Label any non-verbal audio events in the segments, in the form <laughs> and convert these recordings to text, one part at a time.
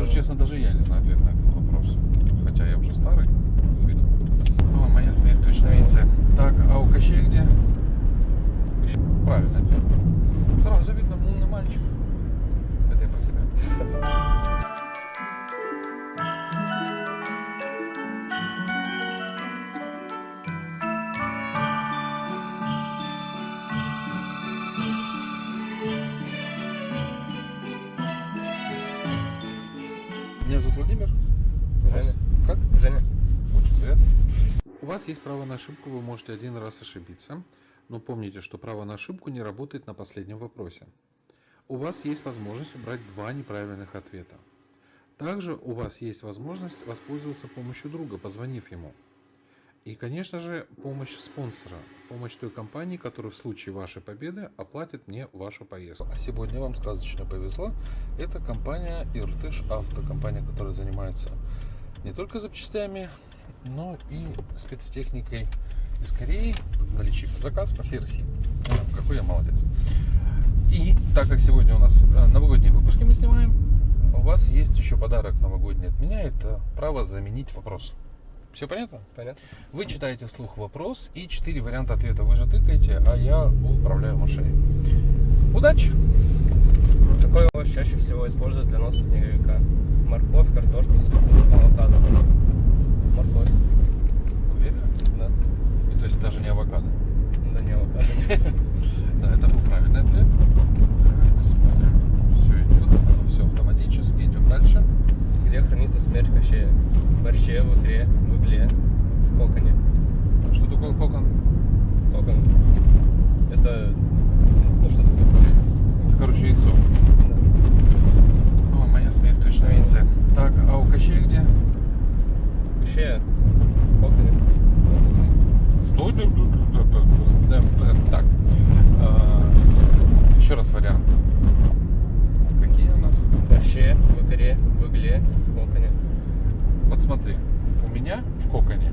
Скажу честно, даже я не знаю ответ на этот вопрос. Хотя я уже старый, с виду. О, моя смерть точно видится. Так, а у Кощея где? Правильно ответ. Сразу видно, умный мальчик. Это я про себя. Владимир. Женя. Как? Женя. Очень приятно. У вас есть право на ошибку, вы можете один раз ошибиться, но помните, что право на ошибку не работает на последнем вопросе. У вас есть возможность убрать два неправильных ответа. Также у вас есть возможность воспользоваться помощью друга, позвонив ему. И, конечно же, помощь спонсора, помощь той компании, которая в случае вашей победы оплатит мне вашу поездку. А сегодня вам сказочно повезло. Это компания Иртыш Авто, компания, которая занимается не только запчастями, но и спецтехникой из Кореи, наличие заказ по всей России. Ну, какой я молодец. И так как сегодня у нас э, новогодние выпуски мы снимаем, у вас есть еще подарок новогодний от меня. Это право заменить вопрос. Все понятно? Понятно. Вы читаете вслух вопрос и четыре варианта ответа вы же тыкаете, а я управляю машиной. Удачи! Какой овощ чаще всего используют для носа снеговика? Морковь, картошка, свекла, авокадо. Морковь. Уверен? Да. И то есть даже не авокадо. Да не авокадо. <laughs> Да, это был правильный ответ. Так, смотрим. Все идет, все автоматически. Идем дальше. Где хранится смерть Кощея? В борще, в икре, в игле, в коконе. Что такое кокон? Кокон. Это... Ну что это такое? Это, короче, яйцо. Да. О, моя смерть точно видится. Так, а у Кощея где? Кощея в коконе. Стой, да, да, да, да, да, да. Так. а, Еще раз вариант. Какие у нас? В борще, в икре, в игле, в коконе. Вот смотри, у меня в коконе.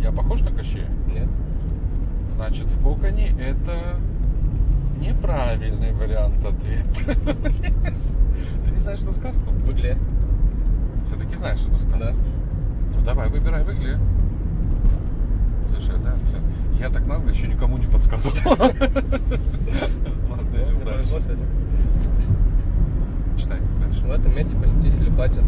Я похож на Кощея? Нет? Значит, в коконе это неправильный вариант ответа. <laughs> Ты не знаешь эту сказку? В игле. Все-таки знаешь эту сказку? Да. Ну давай, выбирай в игле. Слушай, да, все. Я так нагло еще никому не подсказывал. <laughs> Ладно, идем дальше. Читай дальше. В этом месте посетители платят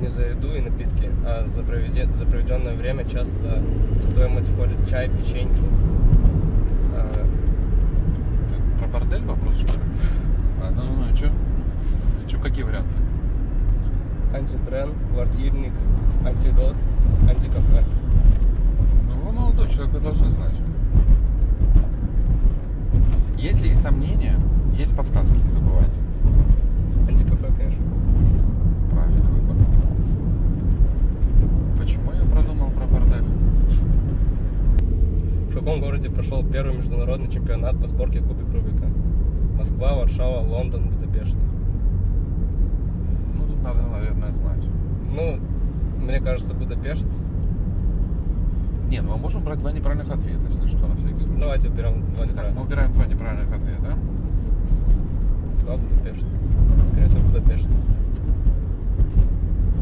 не за еду и напитки, а за, проведе- за проведенное время часто в стоимость входит чай, печеньки. Э, Ты про бордель вопрос, что ли? А, ну, ну, ну, и что? Что, какие варианты? антитренд, квартирник, антидот, антикафе. Ну, вы молодой человек, вы должны знать. Если есть сомнения, есть подсказки, не забывайте. Антикафе, конечно. Правильный выбор. Почему я продумал про бордель? В каком городе прошел первый международный чемпионат по сборке кубик Рубика? Москва, Варшава, Лондон, Будапешт. Ну, тут надо, наверное, знать. Ну, мне кажется, Будапешт. Не, ну мы можем брать два неправильных ответа, если что, на всякий случай. Давайте уберем два Так, мы неправильных. убираем два неправильных ответа. Москва, Будапешт. Скорее всего, Будапешт.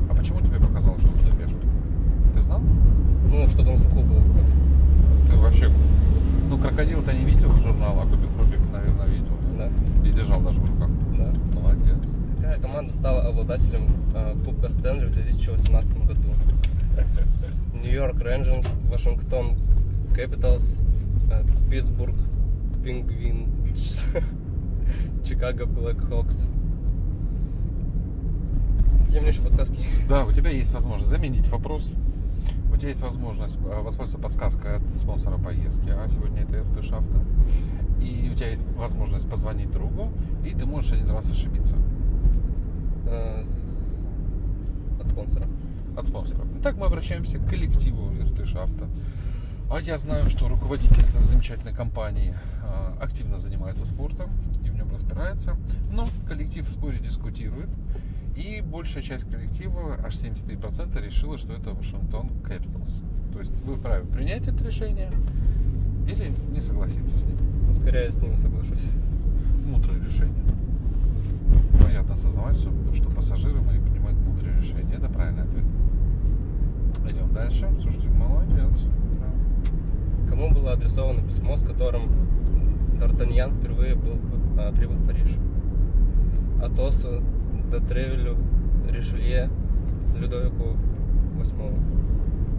А почему тебе показалось, что Будапешт? Ты знал? Ну, что-то на слуху было такое. Ты вообще... Ну, крокодил-то не видел журнал, а Кубик Рубик, наверное, видел. Да, И держал даже в руках. да. Молодец. Какая команда стала обладателем э, Кубка Стэнли в 2018 году? <laughs> Нью-Йорк Рейнджерс, Вашингтон Капиталс, э, Питтсбург Пингвин, <laughs> Чикаго Блэк Хокс. Какие мне еще подсказки? Да, у тебя есть возможность заменить вопрос. У тебя есть возможность э, воспользоваться подсказкой от спонсора поездки, а сегодня это РТ Шафта. И у тебя есть возможность позвонить другу, и ты можешь один раз ошибиться Э, От спонсора. от спонсора. Итак, мы обращаемся к коллективу РТ Шафта. А я знаю, что руководитель этой замечательной компании э, активно занимается спортом и в нем разбирается. Но коллектив в споре дискутирует. И большая часть коллектива, аж 73%, решила, что это Вашингтон Capitals. То есть вы вправе принять это решение или не согласиться с ним. Ну, скорее я с ним соглашусь. Мудрое решение. Мое приятно осознавать, что, что пассажиры мои принимают мудрые решения. Это правильный ответ. Идем дальше. Слушайте, молодец. Кому было адресовано письмо, с которым Д'Артаньян впервые был, а, прибыл в Париж? Атосу, Детревелю, Ришелье, Людовику.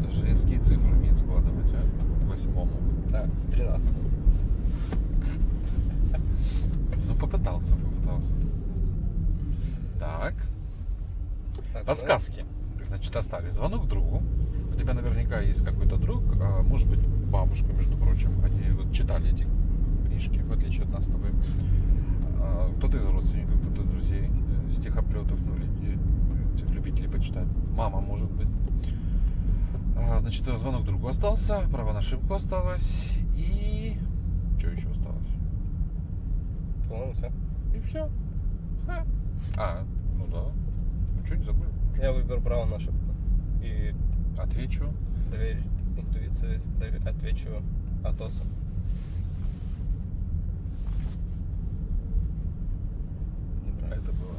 Даже римские цифры умеет складывать, а? Восьмому. Да, 13. Ну, попытался, попытался. Так, Так, подсказки. Значит, остались звонок другу. У тебя наверняка есть какой-то друг, а может быть, бабушка, между прочим. Они вот читали эти книжки, в отличие от нас с тобой. А, Кто-то из родственников, кто-то друзей, э, стихоплетов, ну, этих любителей почитать. Мама, может быть. А, Значит, звонок другу остался, право на ошибку осталось. И... Что еще осталось? По-моему, все. И все. А, ну да. Ну что, не забыл? Я выберу право на ошибку. И Отвечу. доверить интуиции, дове- отвечу Атосу. А это было.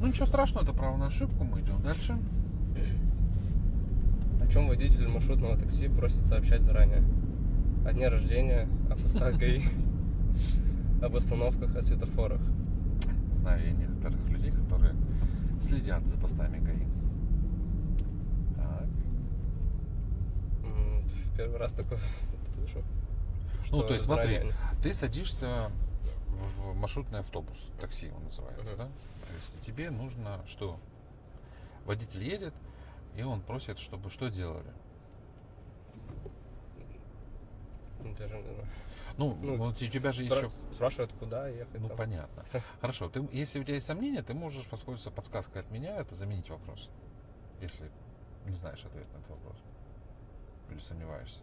Ну ничего страшного, это право на ошибку. Мы идем дальше. О чем водитель маршрутного такси просит сообщать заранее? О дне рождения, о постах <laughs> ГАИ, об остановках, о светофорах. Знаю я некоторых людей, которые следят за постами ГАИ. Так. В первый раз такое <laughs> слышу. Ну, то есть смотри, ты садишься в маршрутный автобус, такси он называется, Мгм. да? То есть тебе нужно что? Водитель едет, и он просит, чтобы что делали? Даже не знаю. Ну, Ну, вот у тебя же Спра- еще Спрашивают, куда ехать. Ну там. понятно. <laughs> Хорошо, ты, если у тебя есть сомнения, ты можешь воспользоваться подсказкой от меня, это заменить вопрос. Если не знаешь ответ на этот вопрос. Или сомневаешься.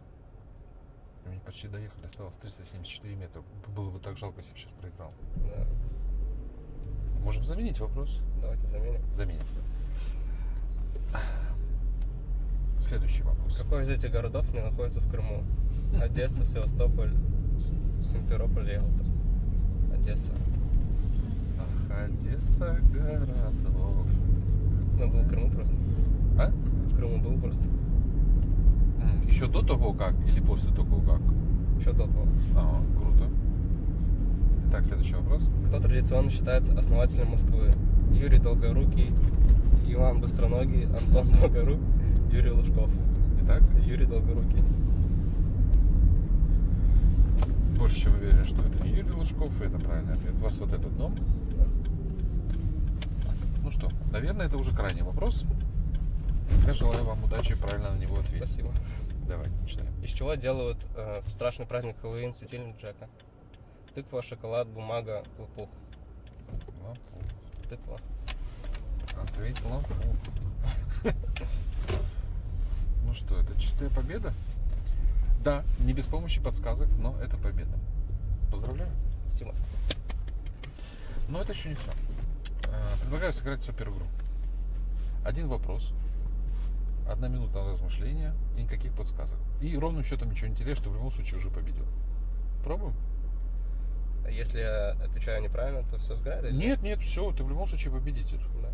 Мы почти доехали, осталось 374 метра. Было бы так жалко, если бы сейчас проиграл. Да. Можем заменить вопрос. Давайте заменим. Заменим. Следующий вопрос. Какой из этих городов не находится в Крыму? Одесса, Севастополь, Симферополь, Ялта. Одесса. Ах, Одесса, городок. Ну, был в Крыму просто. А? В Крыму был просто. Еще до того как или после того как? Еще до того. А, круто. Итак, следующий вопрос. Кто традиционно считается основателем Москвы? Юрий Долгорукий, Иван Быстроногий, Антон Долгорук, Юрий Лужков. Итак, Юрий Долгорукий. больше чем уверен, что это не Юрий Лужков, и это правильный ответ. У вас вот этот дом. Ну что, наверное, это уже крайний вопрос. Я желаю вам удачи и правильно на него ответить. Спасибо. Давайте, читаем. Из чего делают э, в страшный праздник Хэллоуин светильник Джека? Тыква, шоколад, бумага, лопух. Лопух. Тыква. Ответь лопух. Ну что, это чистая победа? Да, не без помощи подсказок, но это победа. Поздравляю. Спасибо. Но это еще не все. Предлагаю сыграть супер игру. Один вопрос, одна минута на размышление и никаких подсказок. И ровным счетом ничего не теряешь, ты в любом случае уже победил. Пробуем? А Если я отвечаю неправильно, то все сгорает? Нет, нет, все, ты в любом случае победитель. Да.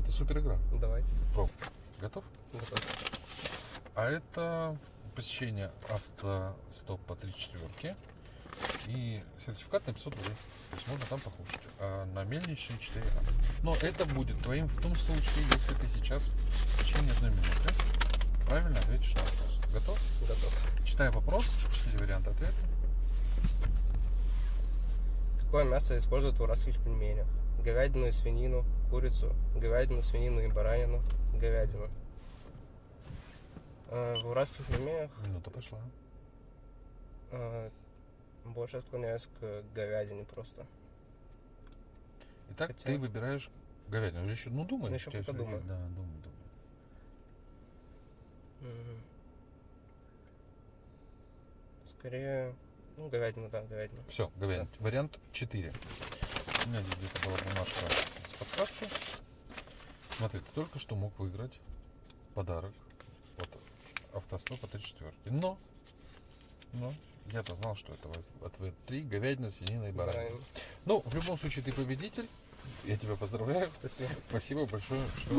Это супер игра. Ну, Давайте. Пробуй. Готов? Готов. А это посещение автостоп по 3 четверки и сертификат на 500 рублей. То есть можно там покушать. А на мельничной 4 а. Но это будет твоим в том случае, если ты сейчас в течение одной минуты правильно ответишь на вопрос. Готов? Готов. Читай вопрос, четыре варианта ответа. Какое мясо используют в уральских пельменях? Говядину и свинину, курицу, говядину, свинину и баранину, говядину. Э, В уральских пельменях Минута пошла. Больше склоняюсь к говядине просто. Итак, Хотя- ты выбираешь говядину. Или еще, ну думай. Ну, еще у тебя пока думаю. Да, думай, думай. М. Скорее, ну, говядина, да, говядина. Все, говядина. Вариант 4. У меня здесь где-то была бумажка с подсказкой. Смотри, ты только что мог выиграть подарок от автостопа 34. Но, но, я-то знал, что это ответ 3, говядина, свинина и баранина. Баранина. Ну, в любом случае, ты победитель. Я тебя поздравляю. Спасибо. Спасибо большое, что